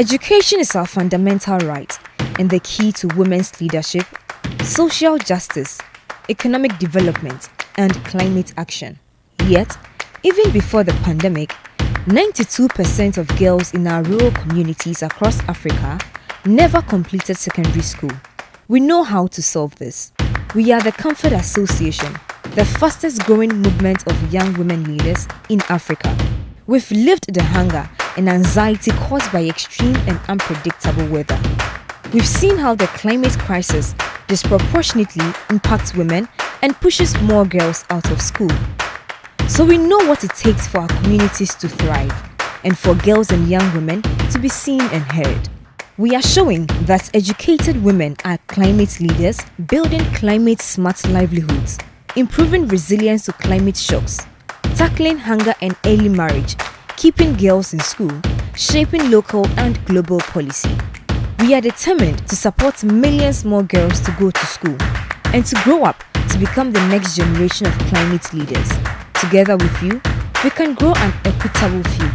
Education is our fundamental right and the key to women's leadership, social justice, economic development, and climate action. Yet, even before the pandemic, 92% of girls in our rural communities across Africa never completed secondary school. We know how to solve this. We are the CAMFED Association, the fastest growing movement of young women leaders in Africa. We've lived the hunger and anxiety caused by extreme and unpredictable weather. We've seen how the climate crisis disproportionately impacts women and pushes more girls out of school. So we know what it takes for our communities to thrive and for girls and young women to be seen and heard. We are showing that educated women are climate leaders, building climate smart livelihoods, improving resilience to climate shocks, tackling hunger and early marriage, keeping girls in school, shaping local and global policy. We are determined to support millions more girls to go to school and to grow up to become the next generation of climate leaders. Together with you, we can grow an equitable future.